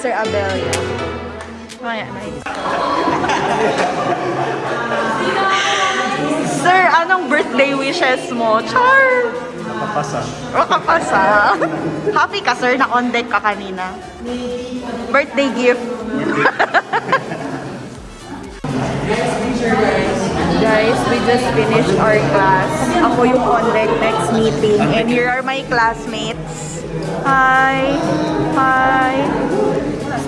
Sir Abelia. Maya, nice. Sir, anong birthday wishes mo? Char! Kapasa. O kapasa. Happy ka, sir, na on deck ka kanina. Birthday gift. Guys, we just finished our class. Ako yung on deck next meeting. And here are my classmates. Hi! Hi!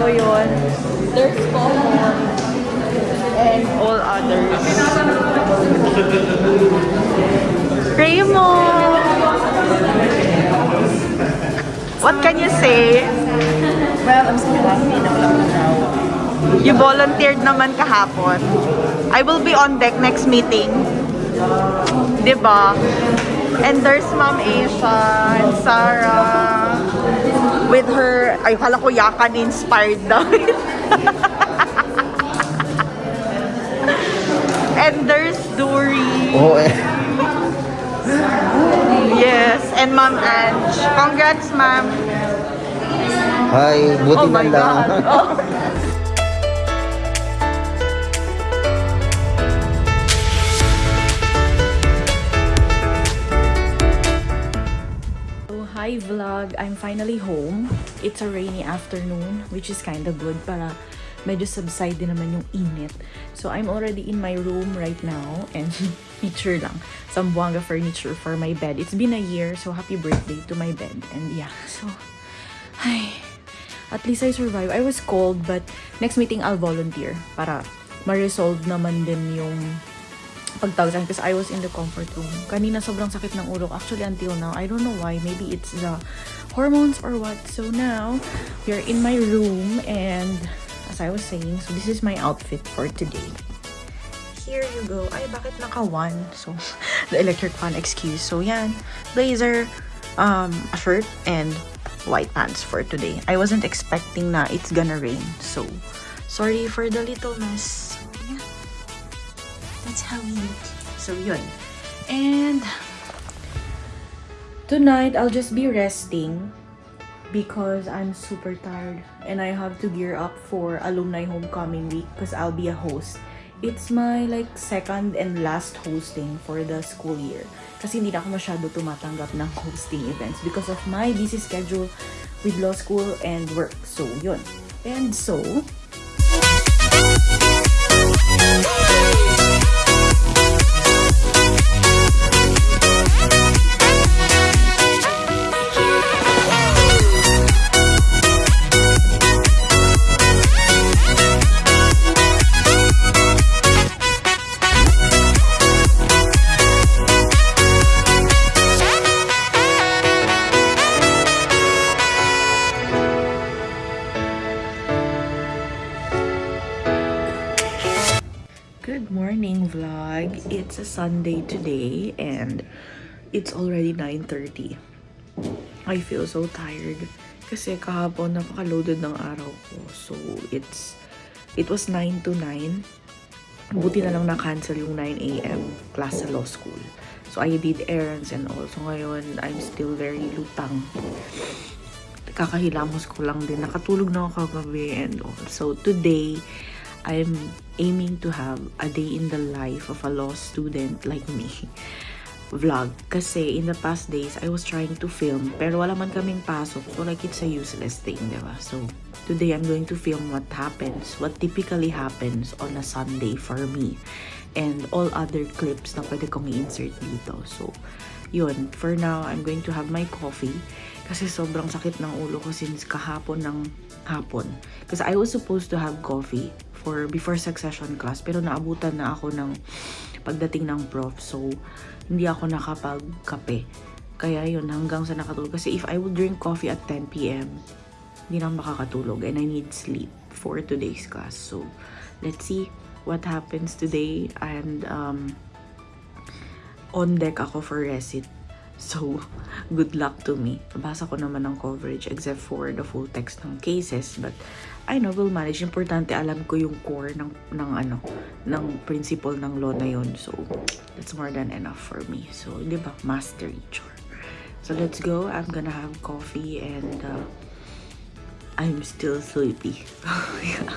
So yun. There's common and all others. Raymond! What can you say? Well, I'm so happy na wala ko now. You volunteered naman kahapon. I will be on deck next meeting. 'Di ba? And there's Ma'am Asia and Sarah with her, ay hala ko yakan inspired daw. and there's Dory. Oo eh. Yes, and Ma'am Ange. Congrats, Ma'am. Hi, buti oh na lang. God. Oh. hi vlog! I'm finally home. It's a rainy afternoon, which is kind of good para medyo subside din naman yung init. So, I'm already in my room right now and picture lang. Some Buanga furniture for my bed. It's been a year, so happy birthday to my bed. And yeah, so, ay, at least I survived. I was cold, but next meeting I'll volunteer para ma-resolve naman din yung pagtawag kasi I was in the comfort room. Kanina sobrang sakit ng ulo. Actually, until now, I don't know why. Maybe it's the hormones or what. So now, we're in my room and as I was saying, so this is my outfit for today. Here you go. Ay, bakit naka-one? So, the electric fan excuse. So, yan. Blazer, um, a shirt, and white pants for today. I wasn't expecting na it's gonna rain. So, sorry for the little mess. That's how we look. So, yun. And, tonight, I'll just be resting because I'm super tired and I have to gear up for alumni homecoming week because I'll be a host. It's my like second and last hosting for the school year. Kasi hindi na ako masyado tumatanggap ng hosting events because of my busy schedule with law school and work. So, yun. And so, a Sunday today and it's already 9.30. I feel so tired kasi kahapon napaka-loaded ng araw ko. So it's it was 9 to 9. Buti na lang na-cancel yung 9 a.m. class sa law school. So I did errands and all. So ngayon I'm still very lutang. Kakahilamos ko lang din. Nakatulog na ako kagabi and all. So today I'm aiming to have a day in the life of a law student like me vlog. Kasi in the past days, I was trying to film, pero wala man kaming pasok. So like, it's a useless thing, di ba? So, today I'm going to film what happens, what typically happens on a Sunday for me. And all other clips na pwede kong i-insert dito. So, yun. For now, I'm going to have my coffee. Kasi sobrang sakit ng ulo ko since kahapon ng hapon. Kasi I was supposed to have coffee for before succession class. Pero naabutan na ako ng pagdating ng prof. So, hindi ako nakapagkape. Kaya yun, hanggang sa nakatulog. Kasi if I would drink coffee at 10 p.m., hindi na makakatulog. And I need sleep for today's class. So, let's see what happens today. And, um, on deck ako for recit. So, good luck to me. Basa ko naman ng coverage except for the full text ng cases. But, I know, will manage. Importante, alam ko yung core ng, ng ano, ng principle ng law na yun. So, that's more than enough for me. So, di ba? Mastery, chore. So, let's go. I'm gonna have coffee and uh, I'm still sleepy. yeah.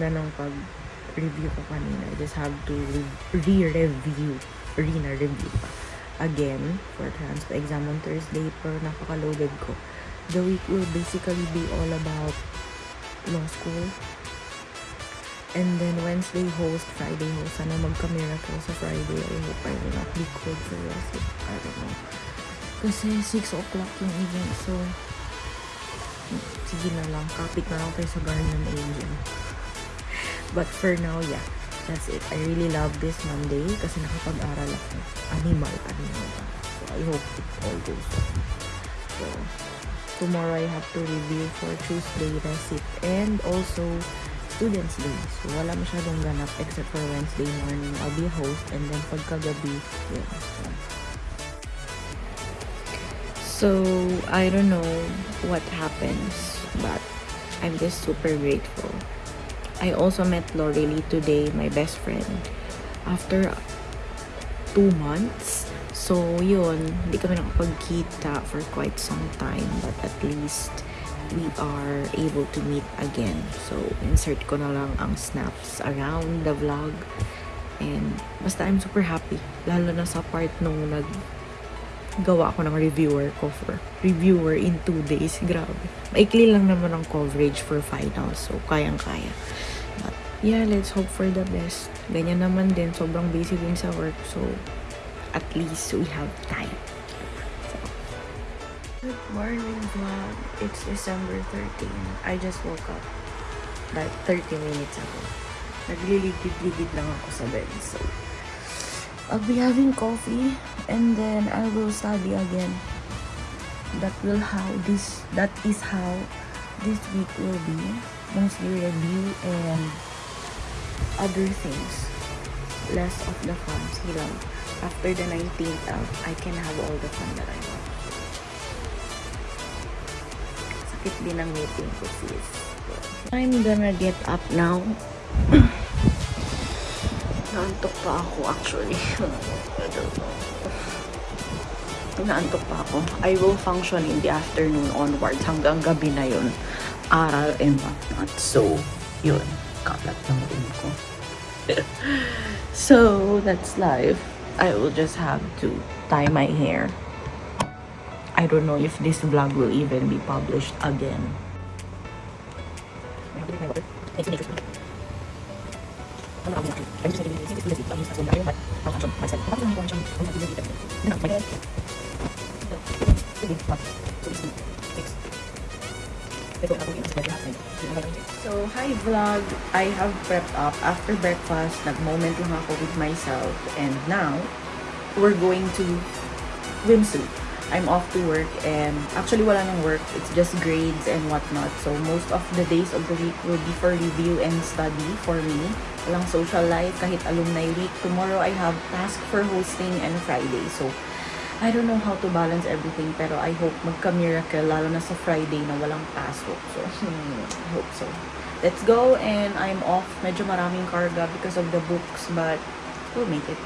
Ganda ng pag-review ko kanina. I just have to re- re-review. Re-na-review pa. Again, for transfer exam on Thursday, pero napaka-loaded ko. The week will basically be all about law school. And then Wednesday host, Friday host. Sana magka-miracle sa Friday. I hope I will not be cold for the I don't know. Kasi 6 o'clock yung event, so sige na lang, kapit na lang tayo sa Guardian Angel. But for now, yeah, that's it. I really love this Monday kasi nakapag-aral ako. Animal, animal? So I hope it all goes well. So, tomorrow I have to review for Tuesday receipt and also Students Day. So, wala masyadong ganap except for Wednesday morning. I'll be host and then pagkagabi, yun. So, So, I don't know what happens, but I'm just super grateful. I also met Lorelei today, my best friend, after two months. So, yun, hindi kami nakapagkita for quite some time, but at least we are able to meet again. So, insert ko na lang ang snaps around the vlog. And, basta I'm super happy. Lalo na sa part nung nag gawa ako ng reviewer ko for reviewer in two days. Grabe. Maikli lang naman ang coverage for finals. So, kayang-kaya. But, yeah, let's hope for the best. Ganyan naman din. Sobrang busy din sa work. So, at least we have time. Good morning, vlog. It's December 13. I just woke up like 30 minutes ago. Nagliligid-ligid lang ako sa bed. So, I'll be having coffee and then I will study again. That will how this that is how this week will be. Mostly review and other things. Less of the fun. Sige lang. After the 19th of, uh, I can have all the fun that I want. Sakit din ang meeting ko sis. I'm gonna get up now. Naantok pa ako actually. I don't know. Naantok pa ako. I will function in the afternoon onwards hanggang gabi na yun. Aral and whatnot. So, yun. Kalat ng room ko. so, that's life. I will just have to tie my hair. I don't know if this vlog will even be published again. So, hi vlog! I have prepped up. After breakfast, nag-moment lang ako with myself. And now, we're going to swimsuit. I'm off to work and actually wala nang work. It's just grades and whatnot. So, most of the days of the week will be for review and study for me. Walang social life, kahit alumni week. Tomorrow, I have task for hosting and Friday. So, I don't know how to balance everything pero I hope magka-miracle lalo na sa Friday na walang pasok. So, hmm, I hope so. Let's go and I'm off. Medyo maraming karga because of the books but we'll make it.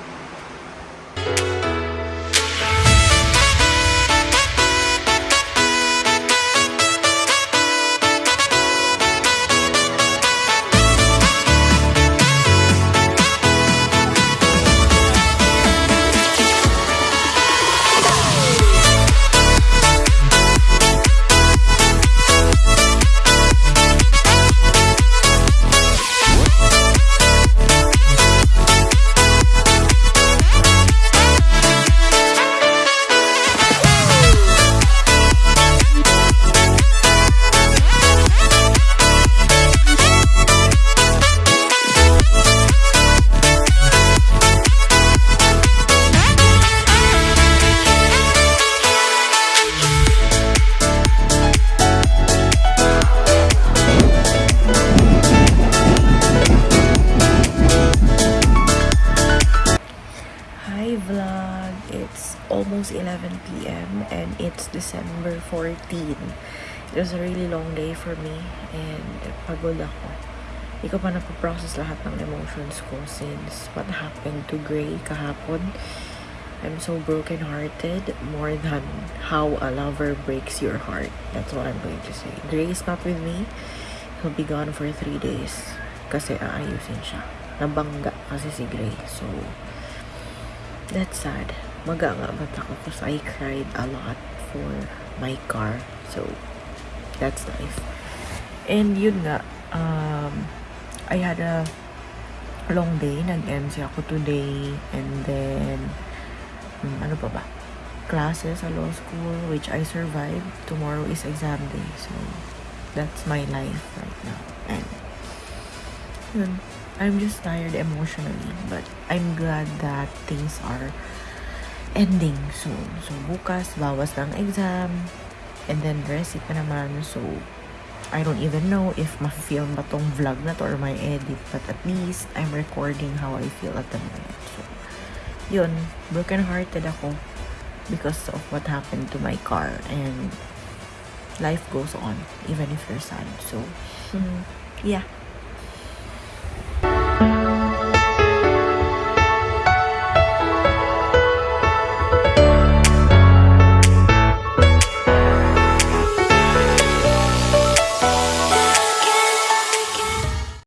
Was a really long day for me and pagod ako. Hindi ko pa napaprocess lahat ng emotions ko since what happened to Gray kahapon. I'm so broken-hearted more than how a lover breaks your heart. That's what I'm going to say. Gray is not with me. He'll be gone for three days kasi aayusin siya. Nabangga kasi si Gray. So, That's sad. Maga nga ba't ako because I cried a lot for my car. So, that's nice. And yun nga, um, I had a long day. Nag-MC ako today. And then, hmm, ano pa ba? Classes sa law school, which I survived. Tomorrow is exam day. So, that's my life right now. And, yun, I'm just tired emotionally, but I'm glad that things are ending soon. So, bukas, bawas ng exam, and then rest it na naman. So, I don't even know if ma-film ba tong vlog na to or my edit, but at least I'm recording how I feel at the moment. So, yun, broken-hearted ako because of what happened to my car, and life goes on, even if you're sad. So, yeah.